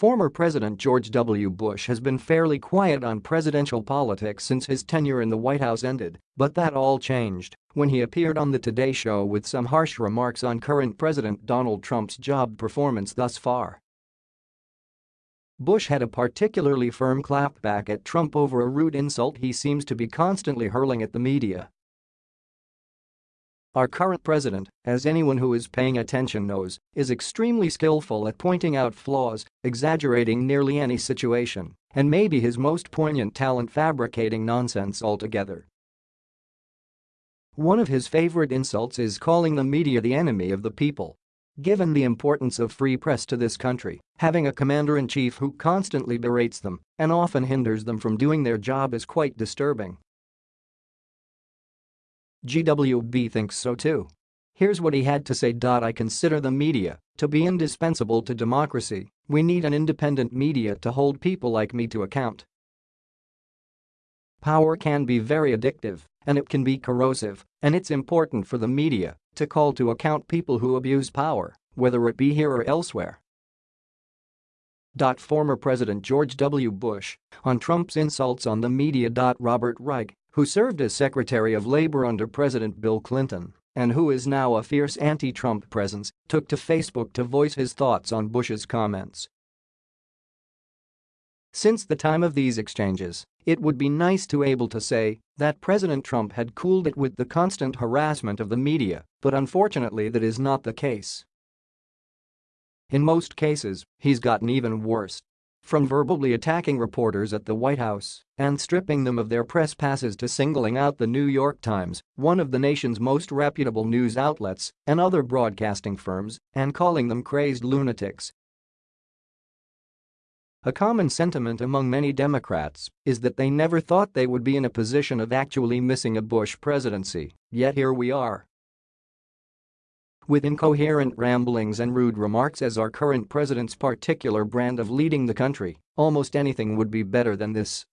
Former President George W. Bush has been fairly quiet on presidential politics since his tenure in the White House ended, but that all changed when he appeared on The Today Show with some harsh remarks on current President Donald Trump's job performance thus far. Bush had a particularly firm clapback at Trump over a rude insult he seems to be constantly hurling at the media. Our current president, as anyone who is paying attention knows, is extremely skillful at pointing out flaws, exaggerating nearly any situation, and maybe his most poignant talent fabricating nonsense altogether. One of his favorite insults is calling the media the enemy of the people. Given the importance of free press to this country, having a commander-in-chief who constantly berates them and often hinders them from doing their job is quite disturbing. GWB thinks so too. Here's what he had to say. I consider the media to be indispensable to democracy. We need an independent media to hold people like me to account. Power can be very addictive, and it can be corrosive, and it's important for the media to call to account people who abuse power, whether it be here or elsewhere. Former President George W. Bush on Trump's insults on the media. Robert Reich who served as Secretary of Labor under President Bill Clinton and who is now a fierce anti-Trump presence, took to Facebook to voice his thoughts on Bush's comments. Since the time of these exchanges, it would be nice to able to say that President Trump had cooled it with the constant harassment of the media, but unfortunately that is not the case. In most cases, he's gotten even worse. From verbally attacking reporters at the White House and stripping them of their press passes to singling out the New York Times, one of the nation's most reputable news outlets, and other broadcasting firms, and calling them crazed lunatics. A common sentiment among many Democrats is that they never thought they would be in a position of actually missing a Bush presidency, yet here we are. With incoherent ramblings and rude remarks as our current president's particular brand of leading the country, almost anything would be better than this.